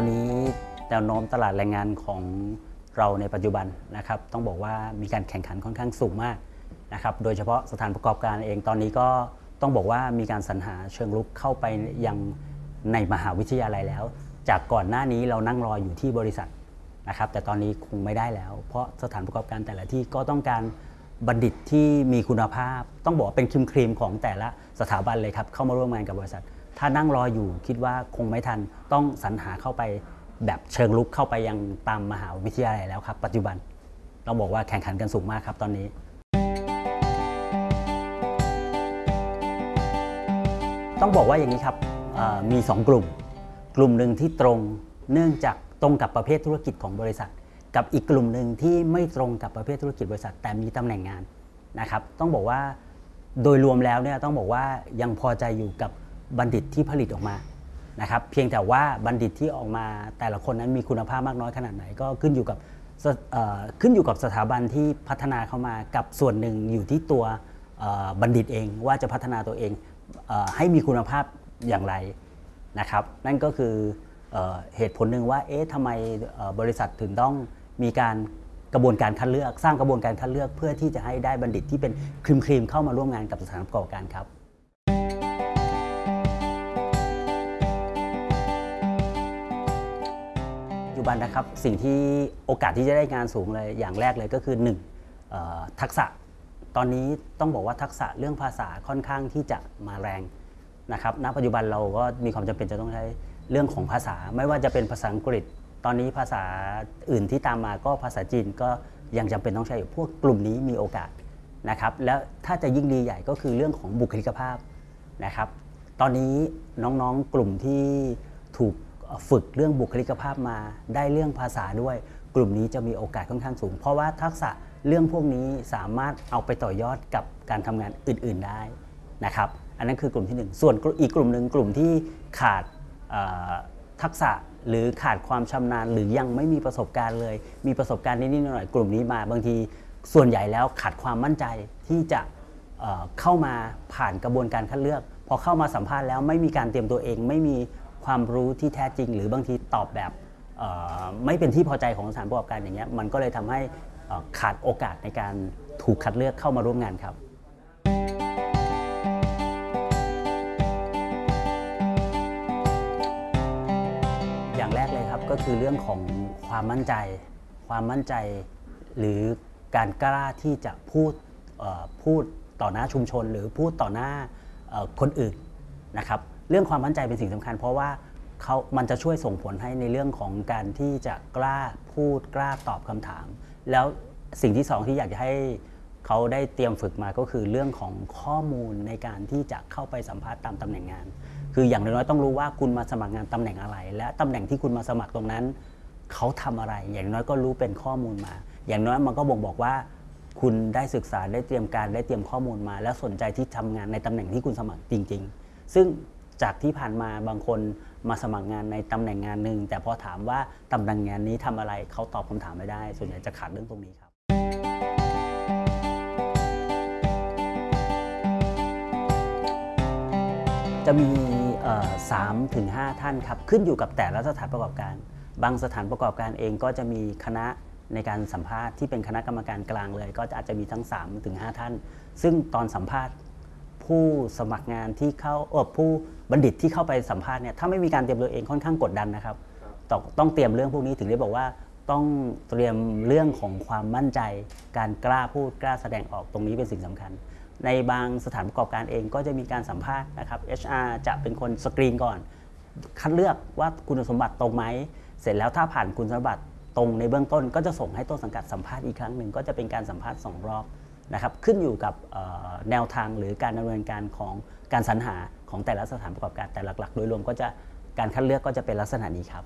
อนนี้แนวโน้มตลาดแรงงานของเราในปัจจุบันนะครับ ต้องบอกว่ามีการแข่งขันค่อนข้างสูงมากนะครับ โดยเฉพาะสถานประกอบการเองตอนนี้ก็ต้องบอกว่ามีการสรรหาเชิงรุกเข้าไปยังในมหาวิทยาลัยแล้ว จากก่อนหน้านี้เรานั่งรออยู่ที่บริษัทนะครับ แต่ตอนนี้คงไม่ได้แล้ว เพราะสถานประกอบการแต่ละที่ก็ต้องการบัณฑิตที่มีคุณภาพ ต้องบอกว่าเป็นครีมครีมของแต่ละสถาบันเลยครับเข้ามาร่วมงานกับบริษัท ถ้านั่งรออยู่คิดว่าคงไม่ทันต้องสรรหาเข้าไปแบบเชิงลุกเข้าไปยังตามมหาวิทยาลัยแล้วครับ ปัจจุบันต้องบอกว่าแข่งขันกันสูงมากครับตอนนี้ ต้องบอกว่าอย่างนี้ครับเอ่อมี 2 กลุ่ม กลุ่มหนึ่งที่ตรงเนื่องจากตรงกับประเภทธุรกิจของบริษัท กับอีกกลุ่มหนึ่งที่ไม่ตรงกับประเภทธุรกิจบริษัท แต่มีตำแหน่งงานนะครับ ต้องบอกว่าโดยรวมแล้วเนี่ยต้องบอกว่ายังพอใจอยู่กับ บัณฑิตที่ผลิตออกมานะครับเพียงแต่ว่าบัณฑิตที่ออกมาแต่ละคนนั้นมีคุณภาพมากน้อยขนาดไหนก็ขึ้นอยู่กับขึ้นอยู่กับสถาบันที่พัฒนาเข้ามากับส่วนหนึ่งอยู่ที่ตัวบัณฑิตเองว่าจะพัฒนาตัวเองเอให้มีคุณภาพอย่างไรนะครับ นั่นก็คือเอเหตุผลหนึ่งว่าเอ๊ะทำไมบริษัทถึงต้องมีการกระบวนการคัดเลือก สร้างกระบวนการคัดเลือกเพื่อที่จะให้ได้บัณฑิตที่เป็นครีมครีมๆเข้ามาร่วมงานกับสถานประกอบการครับ จจุบันนะครับสิ่งที่โอกาสที่จะได้งานสูงเลยอย่างแรกเลยก็คือ1เอ่อทักษะ ตอนนี้ต้องบอกว่าทักษะเรื่องภาษาค่อนข้างที่จะมาแรงนะครับณปัจจุบันเราก็มีความจำเป็นจะต้องใช้เรื่องของภาษา ไม่ว่าจะเป็นภาษาอังกฤษ ตอนนี้ภาษาอื่นที่ตามมาก็ภาษาจีนก็ยังจำเป็นต้องใช้อยู่พวกกลุ่มนี้มีโอกาสนะครับแล้วถ้าจะยิ่งดีใหญ่ก็คือเรื่องของบุคลิกภาพนะครับ ตอนนี้น้องๆกลุ่มที่ถูก ฝึกเรื่องบุคลิกภาพมา ได้เรื่องภาษาด้วย กลุ่มนี้จะมีโอกาสค่อนข้างสูง เพราะว่าทักษะเรื่องพวกนี้สามารถเอาไปต่อยอดกับการทำงานอื่น ๆได้นะครับ อันนั้นคือกลุ่มที่หนึ่งส่วนอีกกลุ่มหนึ่งกลุ่มที่ขาดทักษะหรือขาดความชำนาญ หรือยังไม่มีประสบการณ์เลย มีประสบการณ์นิดๆหน่อยๆกลุ่มนี้มาบางทีส่วนใหญ่แล้วขาดความมั่นใจที่จะเเข้ามาผ่านกระบวนการคัดเลือก พอเข้ามาสัมภาษณ์แล้วไม่มีการเตรียมตัวเอง ไม่มี ความรู้ที่แท้จริง หรือบางทีตอบแบบไม่เป็นที่พอใจของสถานประกอบการอย่างเงี้ยมันก็เลยทำให้ขาดโอกาสในการถูกคัดเลือกเข้ามาร่วมงานครับอย่างแรกเลยครับก็คือเรื่องของความมั่นใจ ความมั่นใจ หรือการกล้าที่จะพูดพูดต่อหน้าชุมชน หรือพูดต่อหน้าคนอื่นนะครับ เรื่องความมั่นใจเป็นสิ่งสำคัญ เพราะว่าเขามันจะช่วยส่งผลให้ในเรื่องของการที่จะกล้าพูดกล้าตอบคำถาม แล้วสิ่งที่สองที่อยากจะให้เขาได้เตรียมฝึกมาก็คือเรื่องของข้อมูลในการที่จะเข้าไปสัมภาษณ์ตามตำแหน่งงาน คืออย่างน้อยๆต้องรู้ว่าคุณมาสมัครงานตำแหน่งอะไร และตำแหน่งที่คุณมาสมัครตรงนั้น เขาทำอะไร อย่างน้อยก็รู้เป็นข้อมูลมา อย่างน้อยมันก็บ่งบอกว่า คุณได้ศึกษาได้เตรียมการได้เตรียมข้อมูลมา และสนใจที่ทำงานในตำแหน่งที่คุณสมัครจริง ๆ ซึ่ง จากที่ผ่านมาบางคนมาสมัครงานในตำแหน่งงานหนึ่งแต่พอถามว่าตำแหน่งงานนี้ทำอะไรเขาตอบคำถามไม่ได้ ส่วนใหญ่จะขาดเรื่องตรงนี้ครับจะมีสามถึงห้าท่านครับ ขึ้นอยู่กับแต่ละสถานประกอบการ บางสถานประกอบการเองก็จะมีคณะในการสัมภาษณ์ที่เป็นคณะกรรมการกลางเลย ก็อาจจะมีทั้ง3ถึง5ท่าน ซึ่งตอนสัมภาษณ์ ผู้สมัครงานที่เข้าเออผู้บัณฑิตที่เข้าไปสัมภาษณ์เนี่ยถ้าไม่มีการเตรียมตัวเองค่อนข้างกดดันนะครับต้องต้องเตรียมเรื่องพวกนี้ถึงได้บอกว่าต้องเตรียมเรื่องของความมั่นใจ การกล้าพูดกล้าแสดงออกตรงนี้เป็นสิ่งสำคัญ ในบางสถานประกอบการเองก็จะมีการสัมภาษณ์นะครับ HR จะเป็นคนสกรีนก่อน คัดเลือกว่าคุณสมบัติตรงไหม เสร็จแล้วถ้าผ่านคุณสมบัติตรงในเบื้องต้นก็จะส่งให้ต้นสังกัดสัมภาษณ์อีกครั้งหนึ่งก็จะเป็นการสัมภาษณ์สองรอบ นะครับขึ้นอยู่กับแนวทางหรือการดำเนินการของการสรรหาของแต่ละสถานประกอบการแต่หลักๆ โดยรวมก็จะการคัดเลือกก็จะเป็นลักษณะนี้ครับ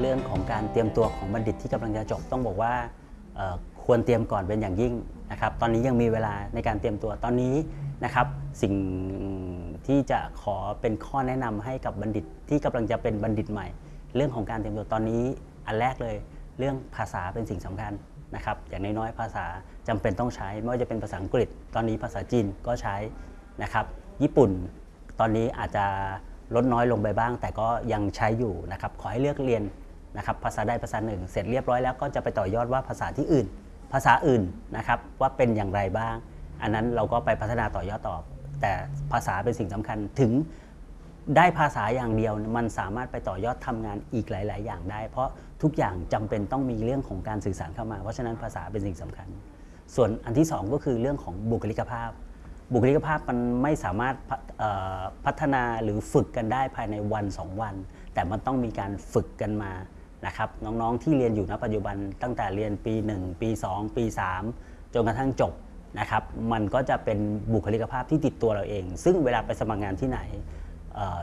เรื่องของการเตรียมตัวของบัณฑิตที่กำลังจะจบต้องบอกว่าควรเตรียมก่อนเป็นอย่างยิ่งนะครับตอนนี้ยังมีเวลาในการเตรียมตัวตอนนี้นะครับ สิ่งที่จะขอเป็นข้อแนะนำให้กับบัณฑิตที่กำลังจะเป็นบัณฑิตใหม่ เรื่องของการเตรียมตัวตอนนี้อันแรกเลย เรื่องภาษาเป็นสิ่งสำคัญนะครับอย่างน้อยๆภาษาจำเป็นต้องใช้ ไม่ว่าจะเป็นภาษาอังกฤษ ตอนนี้ภาษาจีนก็ใช้นะครับ ญี่ปุ่นตอนนี้อาจจะลดน้อยลงไปบ้าง แต่ก็ยังใช้อยู่นะครับขอให้เลือกเรียนนะครับภาษาใดภาษาหนึ่ง เสร็จเรียบร้อยแล้วก็จะไปต่อยอดว่าภาษาที่อื่น ภาษาอื่นนะครับว่าเป็นอย่างไรบ้าง อันนั้นเราก็ไปพัฒนาต่อยอดต่อ แต่ภาษาเป็นสิ่งสำคัญถึง ได้ภาษาอย่างเดียวมันสามารถไปต่อยอดทำงานอีกหลาย ๆ อย่างได้ เพราะทุกอย่างจำเป็นต้องมีเรื่องของการสื่อสารเข้ามา เพราะฉะนั้นภาษาเป็นสิ่งสำคัญ ส่วนอันที่สองก็คือเรื่องของบุคลิกภาพ บุคลิกภาพมันไม่สามารถพัฒเอ่อพัฒนาหรือฝึกกันได้ภายในวันสองวัน แต่มันต้องมีการฝึกกันมานะครับน้องๆที่เรียนอยู่ณปัจจุบันตั้งแต่เรียนปี 1 ปี 2 ปี 3 จนกระทั่งจบนะครับ มันก็จะเป็นบุคลิกภาพที่ติดตัวเราเอง ซึ่งเวลาไปสมัครงานที่ไหน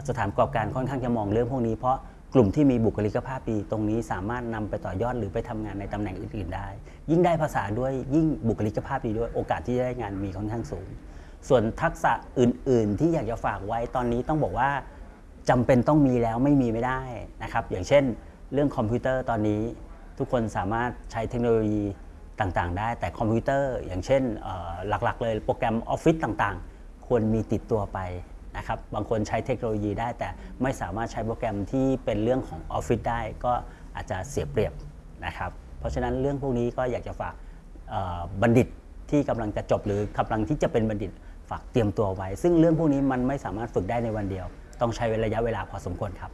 สถานประกอบการค่อนข้างจะมองเรื่องพวกนี้เพราะกลุ่มที่มีบุคลิกภาพดีตรงนี้สามารถนำไปต่อยอดหรือไปทำงานในตำแหน่งอื่น ๆ ได้ ยิ่งได้ภาษาด้วยยิ่งบุคลิกภาพดีด้วยโอกาสที่จะได้งานมีค่อนข้างสูง ส่วนทักษะอื่น ๆ ที่อยากจะฝากไว้ตอนนี้ต้องบอกว่าจำเป็นต้องมีแล้วไม่มีไม่ได้นะครับ อย่างเช่น เรื่องคอมพิวเตอร์ตอนนี้ ทุกคนสามารถใช้เทคโนโลยีต่างๆ ได้ แต่คอมพิวเตอร์ อย่างเช่นหลัก ๆ เลยโปรแกรมออฟฟิศต่างๆ ควรมีติดตัวไป นะครับบางคนใช้เทคโนโลยีได้แต่ไม่สามารถใช้โปรแกรมที่เป็นเรื่องของออฟฟิศได้ก็อาจจะเสียเปรียบนะครับ เพราะฉะนั้นเรื่องพวกนี้ก็อยากจะฝากบัณฑิตที่กำลังจะจบหรือกำลังที่จะเป็นบัณฑิตฝากเตรียมตัวไว้ ซึ่งเรื่องพวกนี้มันไม่สามารถฝึกได้ในวันเดียว ต้องใช้ระยะเวลาพอสมควรครับ